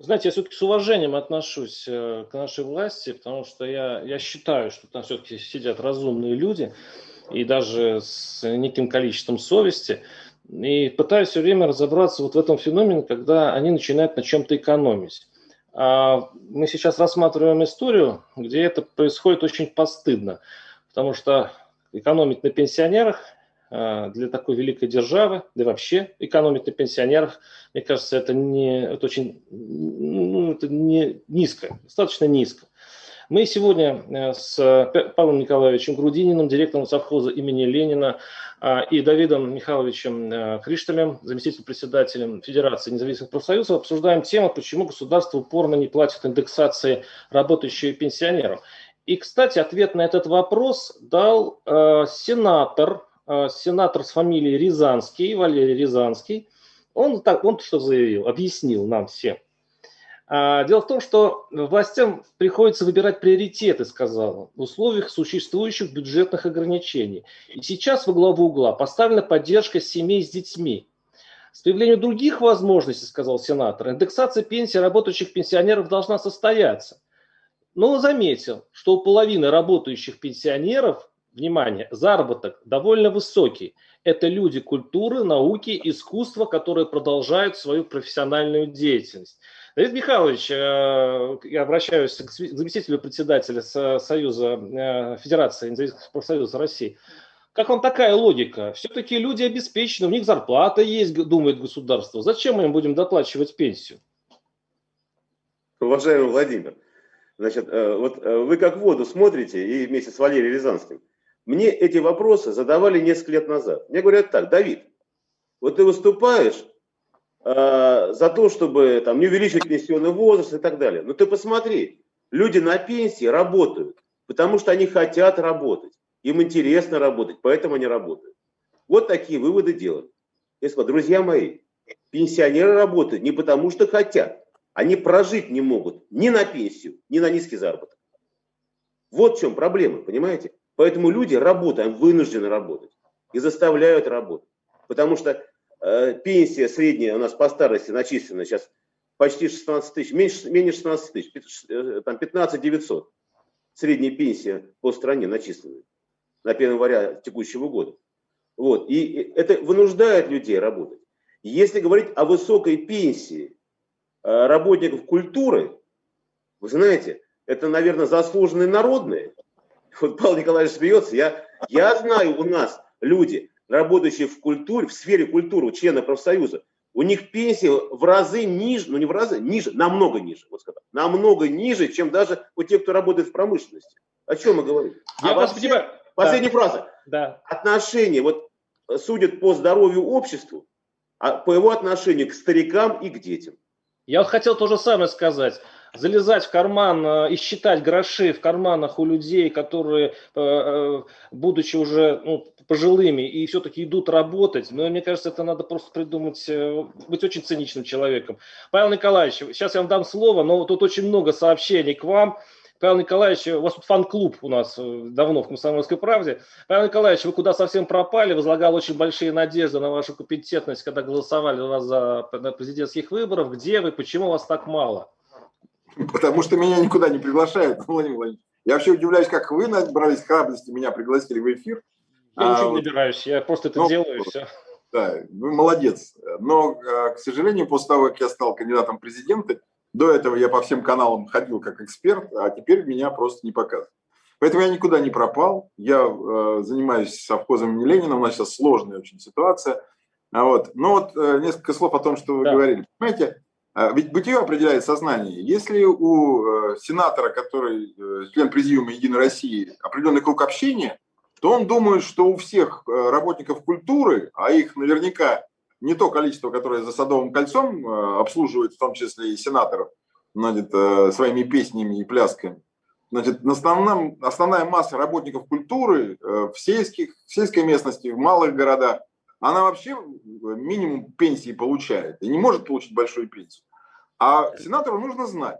Знаете, я все-таки с уважением отношусь э, к нашей власти, потому что я, я считаю, что там все-таки сидят разумные люди, и даже с неким количеством совести, и пытаюсь все время разобраться вот в этом феномене, когда они начинают на чем-то экономить. А мы сейчас рассматриваем историю, где это происходит очень постыдно, потому что экономить на пенсионерах для такой великой державы, да и вообще экономить на пенсионерах, мне кажется, это, не, это очень ну, это не низко, достаточно низко. Мы сегодня э, с Павлом Николаевичем Грудининым, директором совхоза имени Ленина, а, и Давидом Михайловичем э, Кришталем, заместителем председателем Федерации независимых профсоюзов, обсуждаем тему, почему государство упорно не платит индексации работающих пенсионеров. И, кстати, ответ на этот вопрос дал э, сенатор Э, сенатор с фамилией Рязанский, Валерий Рязанский, он, так, он что заявил, объяснил нам всем. А, дело в том, что властям приходится выбирать приоритеты, сказал он, в условиях существующих бюджетных ограничений. И сейчас во главу угла поставлена поддержка семей с детьми. С появлением других возможностей, сказал сенатор, индексация пенсии работающих пенсионеров должна состояться. Но он заметил, что у половины работающих пенсионеров внимание, заработок довольно высокий. Это люди культуры, науки, искусства, которые продолжают свою профессиональную деятельность. Давид Михайлович, э, я обращаюсь к заместителю председателя Союза э, Федерации независимых профсоюзов России. Как вам такая логика? Все-таки люди обеспечены, у них зарплата есть, думает государство. Зачем мы им будем доплачивать пенсию? Уважаемый Владимир, значит, э, вот вы как воду смотрите и вместе с Валерием Рязанским. Мне эти вопросы задавали несколько лет назад. Мне говорят так, Давид, вот ты выступаешь э, за то, чтобы там, не увеличить пенсионный возраст и так далее. Но ты посмотри, люди на пенсии работают, потому что они хотят работать. Им интересно работать, поэтому они работают. Вот такие выводы делают. Если, друзья мои, пенсионеры работают не потому, что хотят. Они прожить не могут ни на пенсию, ни на низкий заработок. Вот в чем проблема, понимаете? Поэтому люди работают, вынуждены работать и заставляют работать. Потому что э, пенсия средняя у нас по старости начислена сейчас почти 16 тысяч, меньше, менее 16 тысяч, э, там 15 900. Средняя пенсия по стране начислена на 1 января текущего года. Вот. И это вынуждает людей работать. Если говорить о высокой пенсии э, работников культуры, вы знаете, это, наверное, заслуженные народные, вот Павел Николаевич смеется, я, я знаю у нас люди, работающие в культуре, в сфере культуры, члены профсоюза, у них пенсия в разы ниже, ну не в разы, ниже, намного ниже, вот сказать, намного ниже, чем даже у тех, кто работает в промышленности. О чем мы говорим? Я а вообще. Последняя да. фраза. Да. Отношения, вот судят по здоровью обществу, а по его отношению к старикам и к детям. Я вот хотел то же самое сказать залезать в карман э, и считать гроши в карманах у людей, которые, э, э, будучи уже ну, пожилыми и все-таки идут работать, но мне кажется, это надо просто придумать, быть очень циничным человеком. Павел Николаевич, сейчас я вам дам слово, но тут очень много сообщений к вам. Павел Николаевич, у вас тут фан-клуб у нас давно в «Комсомольской правде». Павел Николаевич, вы куда совсем пропали, возлагал очень большие надежды на вашу компетентность, когда голосовали вас за президентских выборов. Где вы, почему вас так мало? Потому что меня никуда не приглашают, Владимир Владимирович. Я вообще удивляюсь, как вы набрались храбрости, меня пригласили в эфир. Я а, ничего не набираюсь, я просто это ну, делаю, все. Да, вы молодец. Но, а, к сожалению, после того, как я стал кандидатом в президенты, до этого я по всем каналам ходил как эксперт, а теперь меня просто не показывают. Поэтому я никуда не пропал. Я э, занимаюсь совхозом имени Ленина. У нас сейчас сложная очень ситуация. А вот. Но вот э, несколько слов о том, что вы да. говорили. Понимаете, ведь бытие определяет сознание. Если у э, сенатора, который э, член президиума Единой России, определенный круг общения, то он думает, что у всех э, работников культуры, а их наверняка не то количество, которое за Садовым кольцом обслуживает, в том числе и сенаторов, значит, своими песнями и плясками, значит, основном, основная масса работников культуры в, сельских, в сельской местности, в малых городах, она вообще минимум пенсии получает и не может получить большую пенсию. А сенатору нужно знать,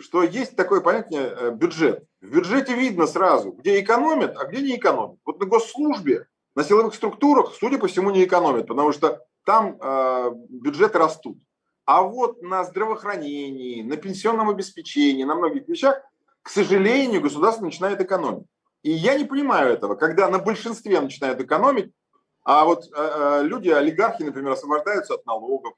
что есть такое понятие э, бюджет. В бюджете видно сразу, где экономят, а где не экономят. Вот на госслужбе, на силовых структурах, судя по всему, не экономят, потому что там э, бюджеты растут. А вот на здравоохранении, на пенсионном обеспечении, на многих вещах, к сожалению, государство начинает экономить. И я не понимаю этого, когда на большинстве начинают экономить, а вот э, э люди, олигархи, например, освобождаются от налогов.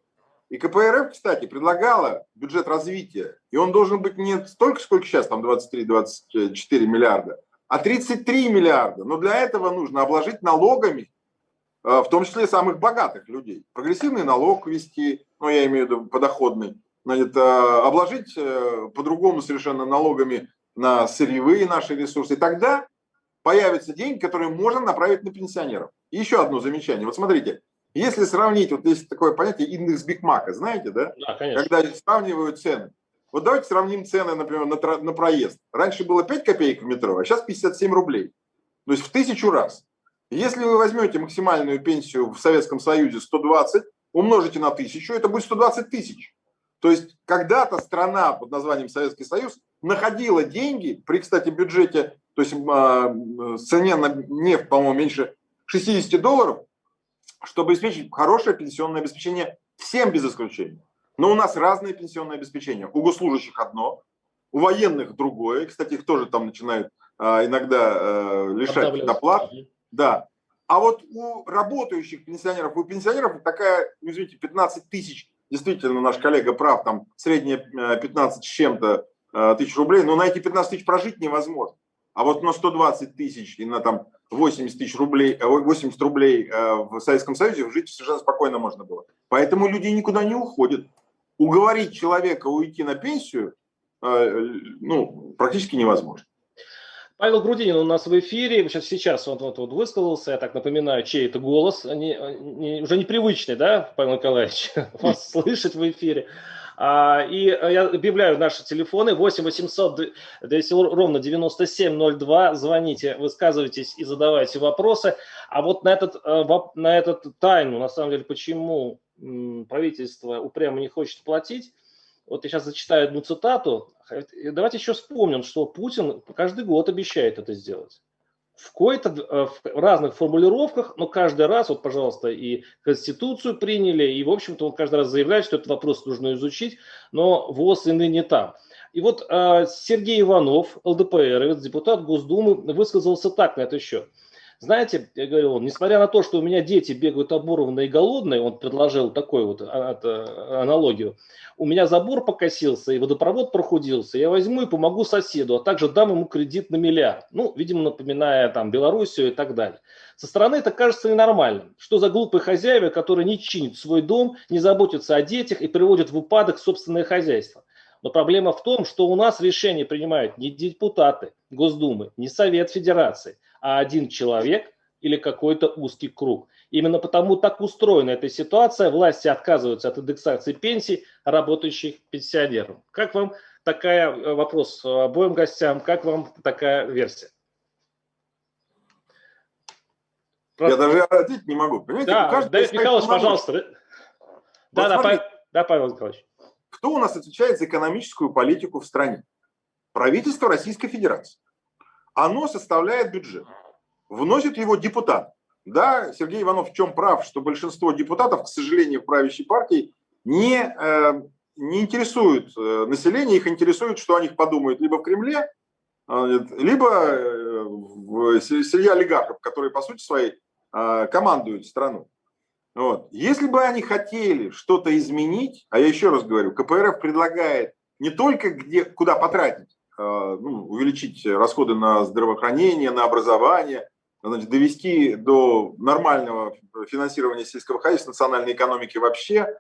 И КПРФ, кстати, предлагала бюджет развития, и он должен быть не столько, сколько сейчас, там 23-24 миллиарда, а 33 миллиарда. Но для этого нужно обложить налогами, э, в том числе самых богатых людей. Прогрессивный налог ввести, ну я имею в виду подоходный, значит, э, обложить э, по-другому совершенно налогами на сырьевые наши ресурсы. И тогда появятся деньги, которые можно направить на пенсионеров. И еще одно замечание. Вот смотрите, если сравнить, вот есть такое понятие индекс Бигмака, знаете, да? Да, конечно. Когда сравнивают цены. Вот давайте сравним цены, например, на, на проезд. Раньше было 5 копеек в метро, а сейчас 57 рублей. То есть в тысячу раз. Если вы возьмете максимальную пенсию в Советском Союзе 120, умножите на тысячу, это будет 120 тысяч. То есть когда-то страна под названием Советский Союз находила деньги при, кстати, бюджете, то есть э, цене на нефть, по-моему, меньше 60 долларов, чтобы обеспечить хорошее пенсионное обеспечение всем без исключения. Но у нас разное пенсионное обеспечение. У госслужащих одно, у военных другое. Кстати, их тоже там начинают а, иногда а, лишать доплат. Да. А вот у работающих пенсионеров, у пенсионеров такая, ну, извините, 15 тысяч, действительно, наш коллега прав, там средняя 15 с чем-то тысяч рублей, но на эти 15 тысяч прожить невозможно. А вот на 120 тысяч и на там 80 тысяч рублей, 80 рублей в Советском Союзе жить совершенно спокойно можно было. Поэтому люди никуда не уходят уговорить человека уйти на пенсию э, ну, практически невозможно. Павел Грудинин у нас в эфире, сейчас, сейчас он вот, вот высказался, я так напоминаю, чей это голос, не, не, уже непривычный, да, Павел Николаевич, вас слышать в эфире. А, и я объявляю наши телефоны 8 800 200 ровно 9702. Звоните, высказывайтесь и задавайте вопросы. А вот на этот, э, на этот тайну, на самом деле, почему правительство упрямо не хочет платить. Вот я сейчас зачитаю одну цитату. Давайте еще вспомним, что Путин каждый год обещает это сделать. В, э, в разных формулировках, но каждый раз, вот, пожалуйста, и Конституцию приняли, и, в общем-то, он каждый раз заявляет, что этот вопрос нужно изучить, но ВОЗ и ныне там. И вот э, Сергей Иванов, ЛДПР, депутат Госдумы, высказался так на этот счет – знаете, я говорил, он, несмотря на то, что у меня дети бегают оборванные и голодные, он предложил такую вот а, а, аналогию, у меня забор покосился и водопровод прохудился, я возьму и помогу соседу, а также дам ему кредит на миллиард. Ну, видимо, напоминая там Белоруссию и так далее. Со стороны это кажется ненормальным. Что за глупые хозяева, которые не чинят свой дом, не заботятся о детях и приводят в упадок собственное хозяйство. Но проблема в том, что у нас решения принимают не депутаты Госдумы, не Совет Федерации, а один человек или какой-то узкий круг. Именно потому так устроена эта ситуация. Власти отказываются от индексации пенсий работающих пенсионеров. Как вам такая э, вопрос обоим гостям, как вам такая версия? Я даже ответить не могу. Понимаете, да, Давид Михайлович, пожалуйста. Вот да, да, Павел, да, Павел Николаевич. Кто у нас отвечает за экономическую политику в стране? Правительство Российской Федерации оно составляет бюджет. Вносит его депутат. Да, Сергей Иванов в чем прав, что большинство депутатов, к сожалению, в правящей партии не, э, не интересуют э, население, их интересует, что о них подумают либо в Кремле, э, либо э, в среди олигархов, которые, по сути своей, командуют страну. Вот. Если бы они хотели что-то изменить, а я еще раз говорю, КПРФ предлагает не только где, куда потратить, ну, увеличить расходы на здравоохранение, на образование, значит, довести до нормального финансирования сельского хозяйства, национальной экономики вообще.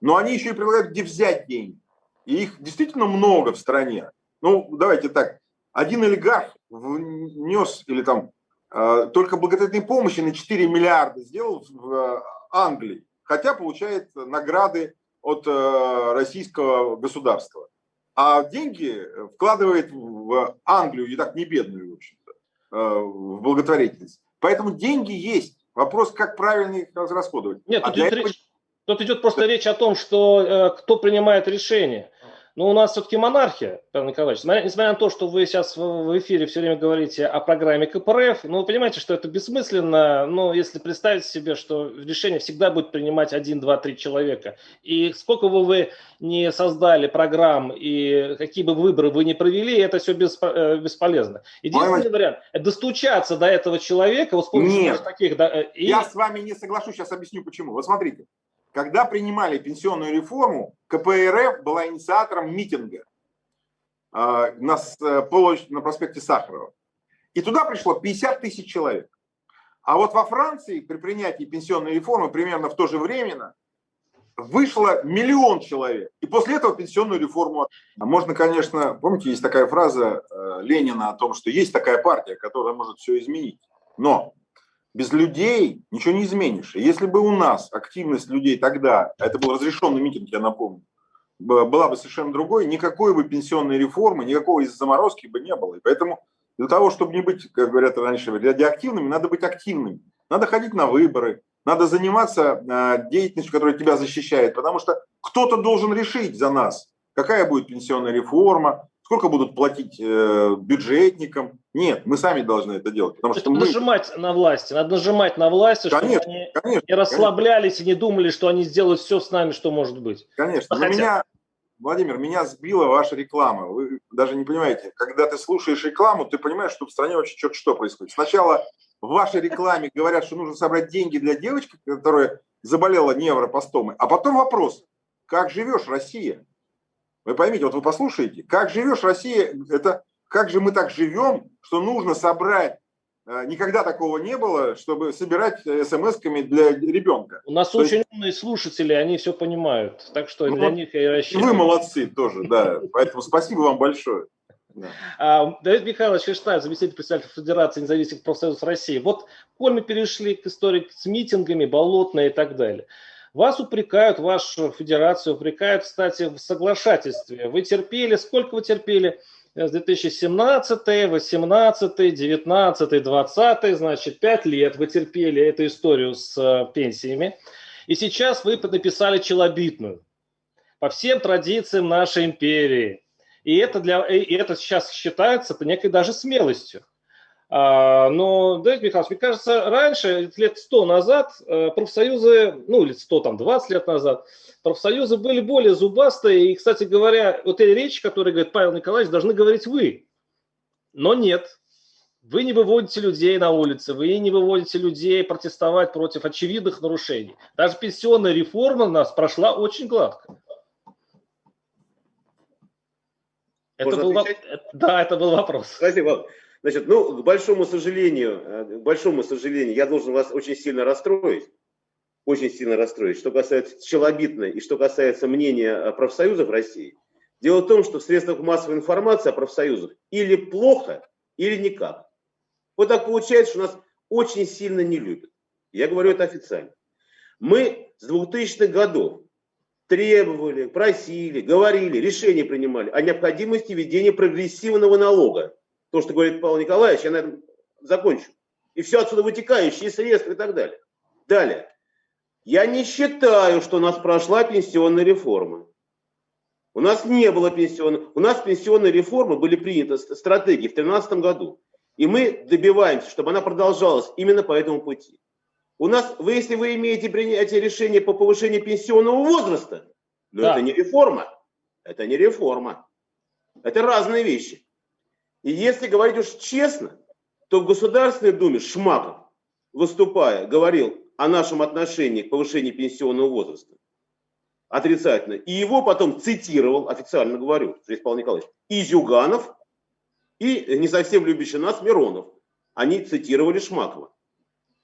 Но они еще и предлагают, где взять деньги. И их действительно много в стране. Ну, давайте так, один олигарх внес или там э, только благотворительной помощи на 4 миллиарда сделал в э, Англии, хотя получает награды от российского государства а деньги вкладывает в Англию, и так не бедную, в общем-то, э, в благотворительность. Поэтому деньги есть. Вопрос, как правильно их расходовать. Нет, а тут, идет этого... речь, тут идет просто речь о том, что э, кто принимает решение. Но у нас все-таки монархия, Павел Николаевич. Несмотря на то, что вы сейчас в эфире все время говорите о программе КПРФ, ну, вы понимаете, что это бессмысленно, но если представить себе, что решение всегда будет принимать один, два, три человека. И сколько бы вы не создали программ и какие бы выборы вы не провели, это все э, бесполезно. Единственный вариант – это достучаться до этого человека вот с помощью Нет, таких... Да, э, и... я с вами не соглашусь, сейчас объясню почему. Вот смотрите, когда принимали пенсионную реформу, КПРФ была инициатором митинга а, на, на проспекте Сахарова. И туда пришло 50 тысяч человек. А вот во Франции при принятии пенсионной реформы примерно в то же время вышло миллион человек. И после этого пенсионную реформу. Можно, конечно, помните, есть такая фраза э, Ленина о том, что есть такая партия, которая может все изменить. Но без людей ничего не изменишь. если бы у нас активность людей тогда, а это был разрешенный митинг, я напомню, была бы совершенно другой, никакой бы пенсионной реформы, никакого из заморозки бы не было. И поэтому для того, чтобы не быть, как говорят раньше, радиоактивными, надо быть активными. Надо ходить на выборы, надо заниматься а, деятельностью, которая тебя защищает, потому что кто-то должен решить за нас, какая будет пенсионная реформа, сколько будут платить э, бюджетникам. Нет, мы сами должны это делать. Потому что мы... Нажимать на власти, надо нажимать на власти, конечно, чтобы они конечно, не расслаблялись конечно. и не думали, что они сделают все с нами, что может быть. Конечно, но меня, Владимир, меня сбила ваша реклама. Вы даже не понимаете, когда ты слушаешь рекламу, ты понимаешь, что в стране вообще что-то что происходит. Сначала в вашей рекламе говорят, что нужно собрать деньги для девочки, которая заболела невропостомой, а потом вопрос, как живешь, Россия? Вы поймите, вот вы послушаете, как живешь Россия, это как же мы так живем, что нужно собрать э, Никогда такого не было, чтобы собирать смс-ками для ребенка. У нас То очень есть... умные слушатели, они все понимают. Так что ну, для них я и рассчитываю. Вы молодцы тоже, да. Поэтому спасибо вам большое. Да. А, Давид Михайлович Ферштайн, заместитель председателя Федерации независимых профсоюзов России. Вот, коль мы перешли к истории с митингами, болотные и так далее. Вас упрекают, вашу федерацию упрекают, кстати, в соглашательстве. Вы терпели, сколько вы терпели? С 2017, 18, 19, 20, значит, 5 лет вы терпели эту историю с э, пенсиями. И сейчас вы написали челобитную по всем традициям нашей империи. И это, для, и это сейчас считается некой даже смелостью. А, но, Давид Михайлович, мне кажется, раньше, лет сто назад, э, профсоюзы, ну, лет сто, там, 20 лет назад, профсоюзы были более зубастые. И, кстати говоря, вот эти речи, которые говорит Павел Николаевич, должны говорить вы. Но нет. Вы не выводите людей на улицы, вы не выводите людей протестовать против очевидных нарушений. Даже пенсионная реформа у нас прошла очень гладко. Это был, да, это был вопрос. Спасибо. Значит, ну, к большому сожалению, э, к большому сожалению, я должен вас очень сильно расстроить. Очень сильно расстроить. Что касается челобитной и что касается мнения профсоюзов России. Дело в том, что в средствах массовой информации о профсоюзах или плохо, или никак. Вот так получается, что нас очень сильно не любят. Я говорю это официально. Мы с 2000-х годов требовали, просили, говорили, решения принимали о необходимости введения прогрессивного налога то, что говорит Павел Николаевич, я на этом закончу. И все отсюда вытекающие средства и так далее. Далее. Я не считаю, что у нас прошла пенсионная реформа. У нас не было пенсионной. У нас пенсионные реформы были приняты стратегии в 2013 году. И мы добиваемся, чтобы она продолжалась именно по этому пути. У нас, вы, если вы имеете принятие решения по повышению пенсионного возраста, но да. это не реформа. Это не реформа. Это разные вещи. И если говорить уж честно, то в Государственной Думе Шмаков, выступая, говорил о нашем отношении к повышению пенсионного возраста отрицательно. И его потом цитировал, официально говорю, Сергей Николаевич, и Зюганов, и не совсем любящий нас Миронов. Они цитировали Шмакова.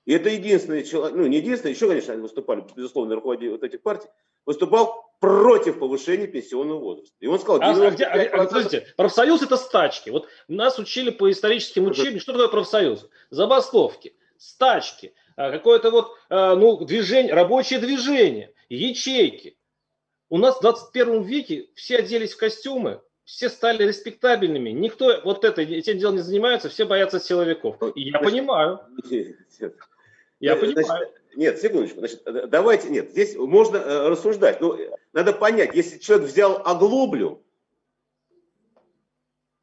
И это единственный человек, ну не единственный, еще, конечно, они выступали, безусловно, руководители вот этих партий, выступал против повышения пенсионного возраста. И он сказал... А, а, где, а, подождите, профсоюз это стачки. Вот нас учили по историческим учебникам, что такое профсоюз? Забастовки, стачки, а, какое-то вот а, ну, движение, рабочее движение, ячейки. У нас в 21 веке все оделись в костюмы, все стали респектабельными. Никто вот это, этим делом не занимается, все боятся силовиков. И я понимаю. Я понимаю. Нет, секундочку. Значит, э, давайте, нет, здесь можно э, рассуждать. Но надо понять, если человек взял оглоблю,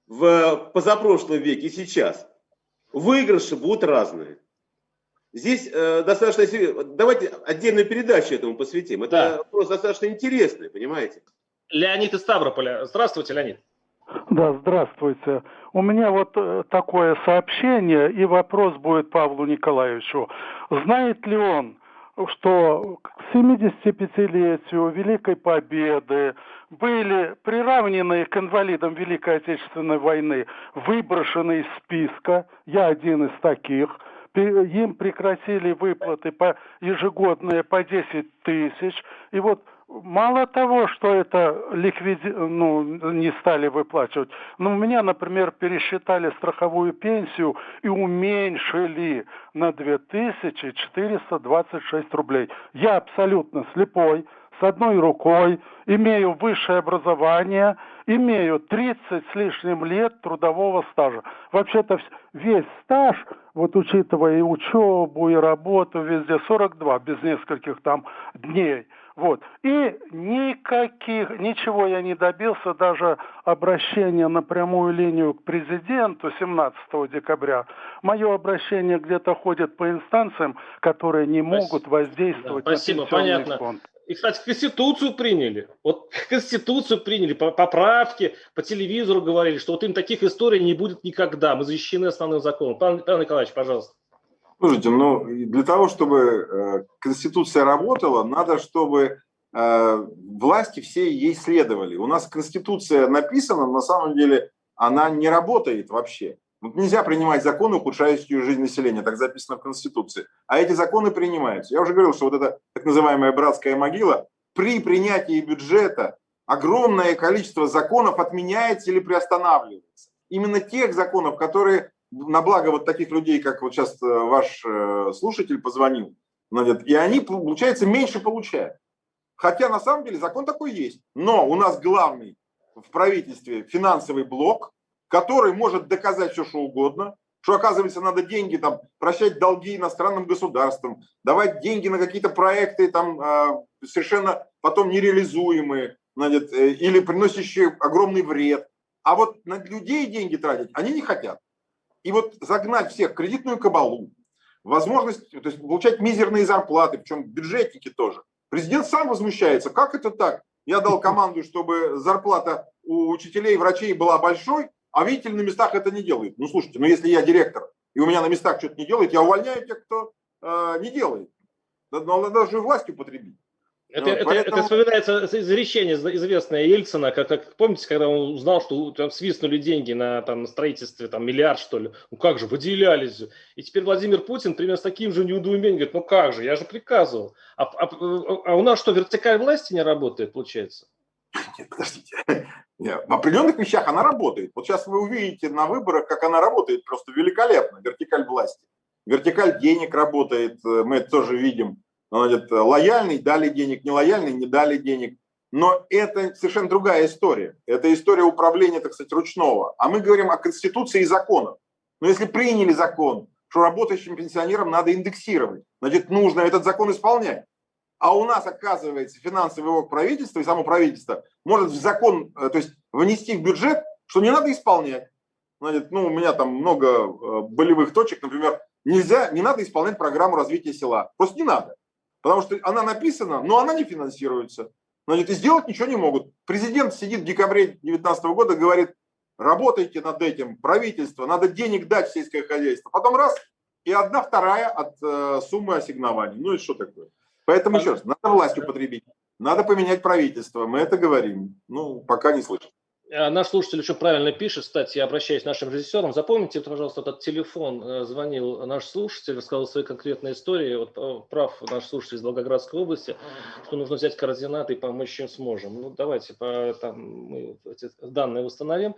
в позапрошлом веке и сейчас, выигрыши будут разные. Здесь э, достаточно... Давайте отдельную передачу этому посвятим. Это да. вопрос достаточно интересный, понимаете? Леонид из Ставрополя. Здравствуйте, Леонид. Да, здравствуйте. У меня вот э, такое сообщение, и вопрос будет Павлу Николаевичу. Знает ли он, что к 75-летию Великой Победы были приравнены к инвалидам Великой Отечественной войны, выброшены из списка, я один из таких, им прекратили выплаты по ежегодные по 10 тысяч, и вот Мало того, что это ликвиди... ну, не стали выплачивать, но у меня, например, пересчитали страховую пенсию и уменьшили на 2426 рублей. Я абсолютно слепой, с одной рукой, имею высшее образование, имею 30 с лишним лет трудового стажа. Вообще-то весь стаж, вот учитывая и учебу, и работу, везде 42, без нескольких там дней – вот. И никаких, ничего я не добился, даже обращение на прямую линию к президенту 17 декабря. Мое обращение где-то ходит по инстанциям, которые не могут воздействовать да, спасибо, на понятно. фонд. И, кстати, Конституцию приняли. Вот Конституцию приняли, поправки, по телевизору говорили, что вот им таких историй не будет никогда. Мы защищены основным законом. Павел, Павел Николаевич, пожалуйста. Слушайте, ну для того, чтобы э, Конституция работала, надо, чтобы э, власти все ей следовали. У нас Конституция написана, на самом деле она не работает вообще. Вот нельзя принимать законы, ухудшающие жизнь населения, так записано в Конституции. А эти законы принимаются. Я уже говорил, что вот эта так называемая братская могила, при принятии бюджета огромное количество законов отменяется или приостанавливается. Именно тех законов, которые на благо вот таких людей, как вот сейчас э, ваш э, слушатель позвонил, и они, получается, меньше получают. Хотя на самом деле закон такой есть. Но у нас главный в правительстве финансовый блок, который может доказать все, что угодно, что, оказывается, надо деньги, там, прощать долги иностранным государствам, давать деньги на какие-то проекты, там, э, совершенно потом нереализуемые, значит, или приносящие огромный вред. А вот на людей деньги тратить они не хотят. И вот загнать всех в кредитную кабалу, возможность то есть, получать мизерные зарплаты, причем бюджетники тоже. Президент сам возмущается, как это так? Я дал команду, чтобы зарплата у учителей врачей была большой, а видите на местах это не делает. Ну слушайте, ну если я директор, и у меня на местах что-то не делает, я увольняю тех, кто э, не делает. Надо даже власть употребить. Это, это, поэтому... это вспоминается изречение известное Ельцина, как, как помните, когда он узнал, что там свистнули деньги на, там, на строительстве, там миллиард что ли, ну как же, выделялись. И теперь Владимир Путин примерно с таким же неудоумением говорит, ну как же, я же приказывал. А, а, а у нас что, вертикаль власти не работает, получается? Нет, подождите. Нет, в определенных вещах она работает. Вот сейчас вы увидите на выборах, как она работает просто великолепно, вертикаль власти. Вертикаль денег работает, э, мы это тоже видим Значит, лояльный дали денег, нелояльный не дали денег. Но это совершенно другая история. Это история управления, так сказать, ручного. А мы говорим о Конституции и законах. Но если приняли закон, что работающим пенсионерам надо индексировать, значит, нужно этот закон исполнять. А у нас, оказывается, финансовый блок правительства и само правительство может в закон, э, то есть внести в бюджет, что не надо исполнять. Значит, ну, у меня там много э, болевых точек, например, нельзя, не надо исполнять программу развития села. Просто не надо. Потому что она написана, но она не финансируется. Значит, и сделать ничего не могут. Президент сидит в декабре 2019 года, говорит, работайте над этим, правительство, надо денег дать в сельское хозяйство. Потом раз, и одна вторая от э, суммы ассигнований. Ну и что такое? Поэтому еще раз, надо власть употребить, надо поменять правительство, мы это говорим. Ну, пока не слышим. А наш слушатель еще правильно пишет, кстати, я обращаюсь к нашим режиссерам. Запомните, пожалуйста, этот телефон. Э, звонил наш слушатель, рассказал свои конкретные истории. Вот э, прав наш слушатель из Волгоградской области, что нужно взять координаты и помочь чем сможем. Ну, давайте по, там, мы эти данные установим.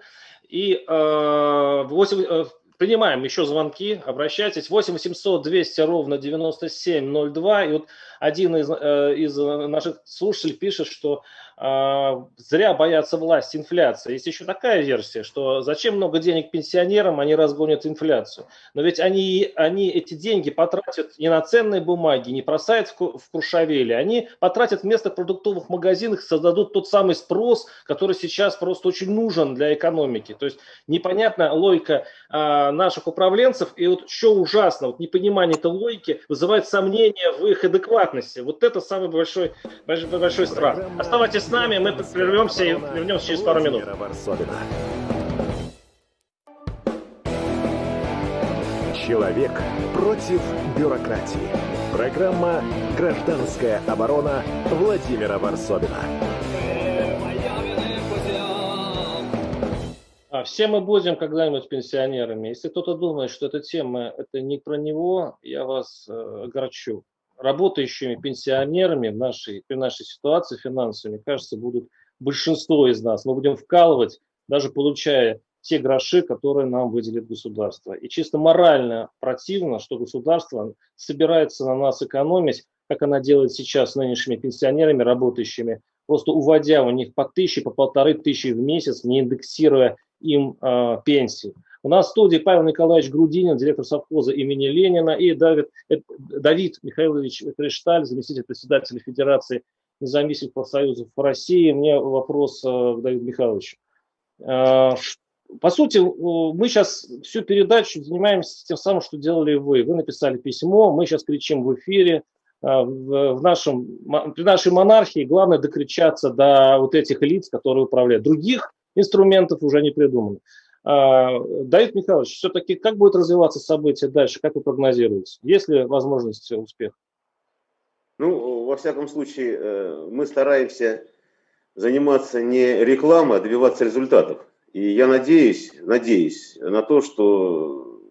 И э, 8, э, принимаем еще звонки, обращайтесь. 8 800 200 ровно 9702. И вот один из, э, из наших слушателей пишет, что зря боятся власти инфляции. Есть еще такая версия, что зачем много денег пенсионерам, они разгонят инфляцию. Но ведь они, они эти деньги потратят не на ценные бумаги, не бросают в, в они потратят вместо продуктовых магазинах, создадут тот самый спрос, который сейчас просто очень нужен для экономики. То есть непонятна логика э, наших управленцев. И вот что ужасно, вот непонимание этой логики вызывает сомнения в их адекватности. Вот это самый большой, большой, большой страх. Оставайтесь с нами, мы прервемся и вернемся через пару минут. Человек против бюрократии. Программа «Гражданская оборона» Владимира Варсобина. А, все мы будем когда-нибудь пенсионерами. Если кто-то думает, что эта тема это не про него, я вас э, огорчу. Работающими пенсионерами в нашей, при нашей ситуации финансовой, мне кажется, будут большинство из нас. Мы будем вкалывать, даже получая те гроши, которые нам выделит государство. И чисто морально противно, что государство собирается на нас экономить, как она делает сейчас с нынешними пенсионерами, работающими, просто уводя у них по тысяче, по полторы тысячи в месяц, не индексируя им э, пенсии. У нас в студии Павел Николаевич Грудинин, директор совхоза имени Ленина, и Давид, э, Давид Михайлович Кришталь, заместитель председателя Федерации независимых профсоюзов России. Мне вопрос э, к Давиду Михайловичу. Э, по сути, мы сейчас всю передачу занимаемся тем самым, что делали вы. Вы написали письмо, мы сейчас кричим в эфире. В нашем, при нашей монархии главное докричаться до вот этих лиц, которые управляют. Других инструментов уже не придумано. А, Давид Михайлович, все-таки как будет развиваться события дальше, как вы прогнозируете? Есть ли возможность успеха? Ну, во всяком случае, э, мы стараемся заниматься не рекламой, а добиваться результатов. И я надеюсь, надеюсь на то, что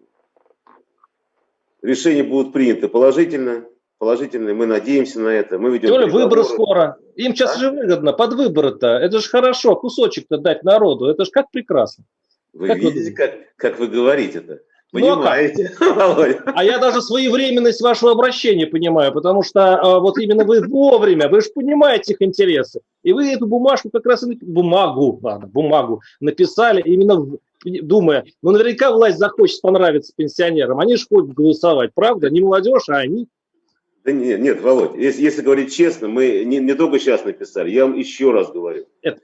решения будут приняты положительно, положительные, мы надеемся на это. Мы ведем Тем выборы скоро. Им сейчас а? же выгодно, под выборы-то. Это же хорошо, кусочек-то дать народу. Это же как прекрасно. Вы как видите, вы как, как вы говорите это? Понимаете? Ну, а, а я даже своевременность вашего обращения понимаю, потому что а, вот именно вы вовремя, вы же понимаете их интересы. И вы эту бумажку как раз, бумагу, ладно, бумагу написали именно думая, ну наверняка власть захочет понравиться пенсионерам, они же ходят голосовать, правда? Не молодежь, а они. Да нет, нет, Володь, если, если говорить честно, мы не, не только сейчас написали, я вам еще раз говорю. Это...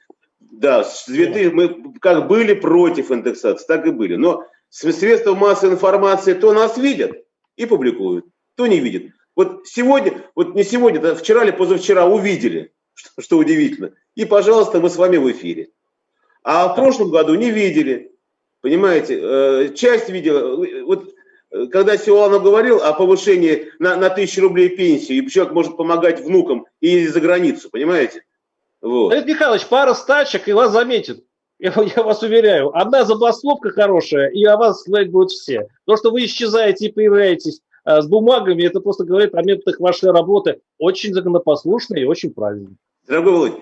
Да, с 2000, мы как были против индексации, так и были. Но средства массовой информации то нас видят и публикуют, то не видят. Вот сегодня, вот не сегодня, да, вчера или позавчера увидели, что, что удивительно. И, пожалуйста, мы с вами в эфире. А в прошлом году не видели. Понимаете, э, часть видела. Вот когда Силуанов говорил о повышении на, на тысячу рублей пенсии, и человек может помогать внукам и за границу, понимаете? Вот. Давид Михайлович, пара стачек, и вас заметит. Я, я вас уверяю, одна забастовка хорошая, и о вас говорить будут все. То, что вы исчезаете и появляетесь а, с бумагами, это просто говорит о методах вашей работы. Очень законопослушные и очень правильные. Дорогой Володь,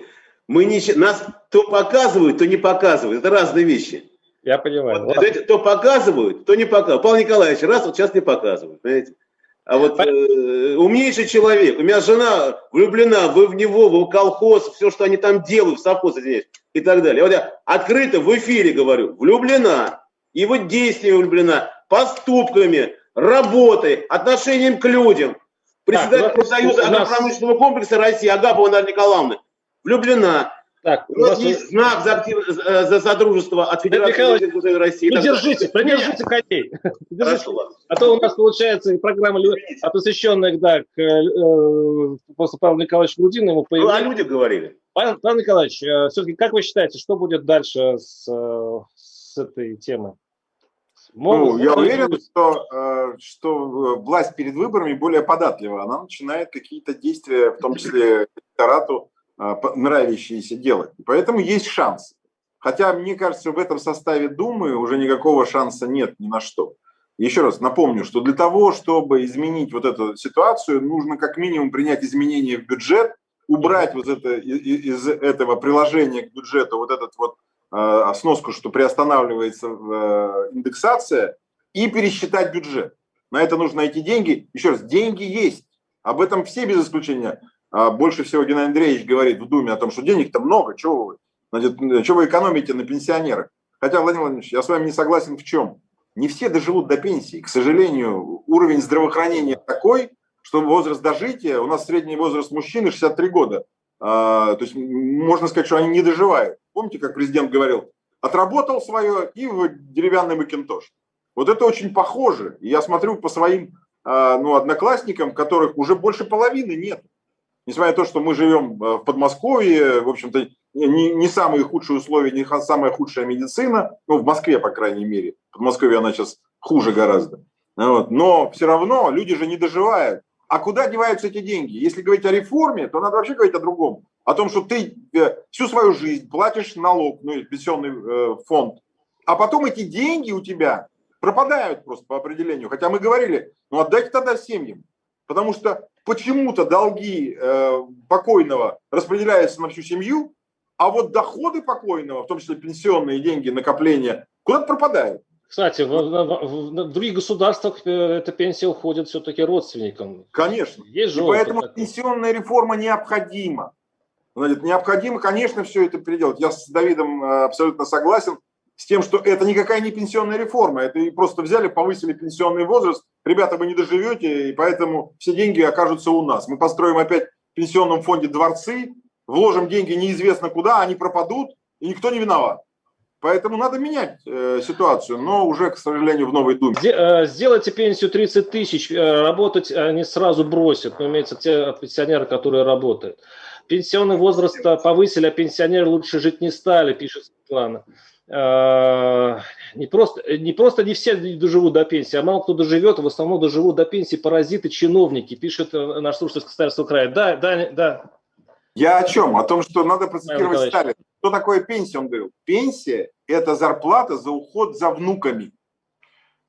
мы не, нас то показывают, то не показывают. Это разные вещи. Я понимаю. Вот, то показывают, то не показывают. Павел Николаевич, раз вот сейчас не показывают, знаете. А вот э, умнейший человек, у меня жена влюблена в, в него, в колхоз, все, что они там делают, в совхоз, извиняюсь, и так далее. Вот я открыто в эфире говорю, влюблена, его действиями влюблена, поступками, работой, отношением к людям. Председатель профсоюза агропромышленного комплекса России Агапова Наталья Николаевна влюблена. Так, у нас есть знак за, актив, за содружество от Федерации России. Придержите, придержите коней. А то у нас получается программа, посвященная да, к э, просто Павлу Николаевичу Грудину. Ему Ну, о людях говорили. Павел, Павел Николаевич, э, все-таки как вы считаете, что будет дальше с, э, с этой темой? Ну, я уверен, что, что власть перед выборами более податлива. Она начинает какие-то действия, в том числе электорату, а, нравящиеся делать. Поэтому есть шанс. Хотя, мне кажется, в этом составе Думы уже никакого шанса нет ни на что. Еще раз напомню, что для того, чтобы изменить вот эту ситуацию, нужно как минимум принять изменения в бюджет, убрать вот это из этого приложения к бюджету вот этот вот э, сноску, что приостанавливается э, индексация, и пересчитать бюджет. На это нужно найти деньги. Еще раз, деньги есть. Об этом все без исключения. А больше всего Геннадий Андреевич говорит в Думе о том, что денег-то много, чего вы, значит, что вы экономите на пенсионерах. Хотя, Владимир Владимирович, я с вами не согласен в чем. Не все доживут до пенсии. К сожалению, уровень здравоохранения такой, что возраст дожития, у нас средний возраст мужчины 63 года. А, то есть можно сказать, что они не доживают. Помните, как президент говорил, отработал свое и в деревянный макинтош. Вот это очень похоже. я смотрю по своим а, ну, одноклассникам, которых уже больше половины нет. Несмотря на то, что мы живем а, в Подмосковье, в общем-то, не, не самые худшие условия, не самая худшая медицина, ну, в Москве, по крайней мере. В Подмосковье она сейчас хуже гораздо. Вот. Но все равно люди же не доживают. А куда деваются эти деньги? Если говорить о реформе, то надо вообще говорить о другом. О том, что ты э, всю свою жизнь платишь налог, ну, пенсионный э, фонд, а потом эти деньги у тебя пропадают просто по определению. Хотя мы говорили, ну отдайте тогда семьям. Потому что почему-то долги э, покойного распределяются на всю семью, а вот доходы покойного, в том числе пенсионные деньги, накопления, куда-то пропадают. Кстати, в, в, в других государствах э, эта пенсия уходит все-таки родственникам. Конечно. Есть И поэтому такой. пенсионная реформа необходима. Необходимо, конечно, все это переделать. Я с Давидом э, абсолютно согласен с тем, что это никакая не пенсионная реформа. Это и просто взяли, повысили пенсионный возраст. Ребята, вы не доживете, и поэтому все деньги окажутся у нас. Мы построим опять в пенсионном фонде дворцы, вложим деньги неизвестно куда, они пропадут, и никто не виноват. Поэтому надо менять э, ситуацию, но уже, к сожалению, в новой Думе. Э, сделайте пенсию 30 тысяч, э, работать они сразу бросят, но имеется те пенсионеры, которые работают. Пенсионный возраст повысили, а пенсионеры лучше жить не стали, пишет Светлана. Э, не просто, не просто не все доживут до пенсии, а мало кто доживет, в основном доживут до пенсии паразиты, чиновники, пишет наш слушатель с Костарского края. Да, да, да. Я о чем? О том, что надо процитировать Сталина. Что такое пенсия? Он говорил, пенсия – это зарплата за уход за внуками.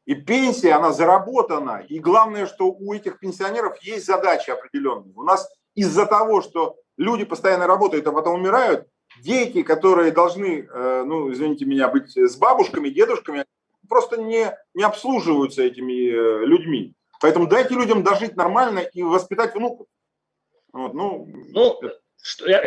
И пенсия, она заработана. И главное, что у этих пенсионеров есть задачи определенные. У нас из-за того, что люди постоянно работают, а потом умирают, дети, которые должны, э, ну, извините меня, быть с бабушками, дедушками, просто не, не обслуживаются этими э, людьми. Поэтому дайте людям дожить нормально и воспитать внуков. Вот, ну, ну,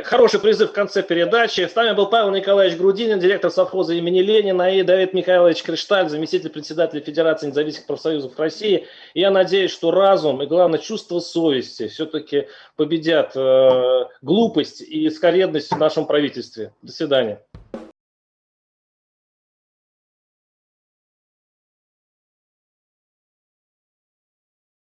Хороший призыв в конце передачи. С нами был Павел Николаевич Грудинин, директор совхоза имени Ленина, и Давид Михайлович Кришталь, заместитель председателя Федерации независимых профсоюзов России. И я надеюсь, что разум и, главное, чувство совести все-таки победят э, глупость и скоредность в нашем правительстве. До свидания.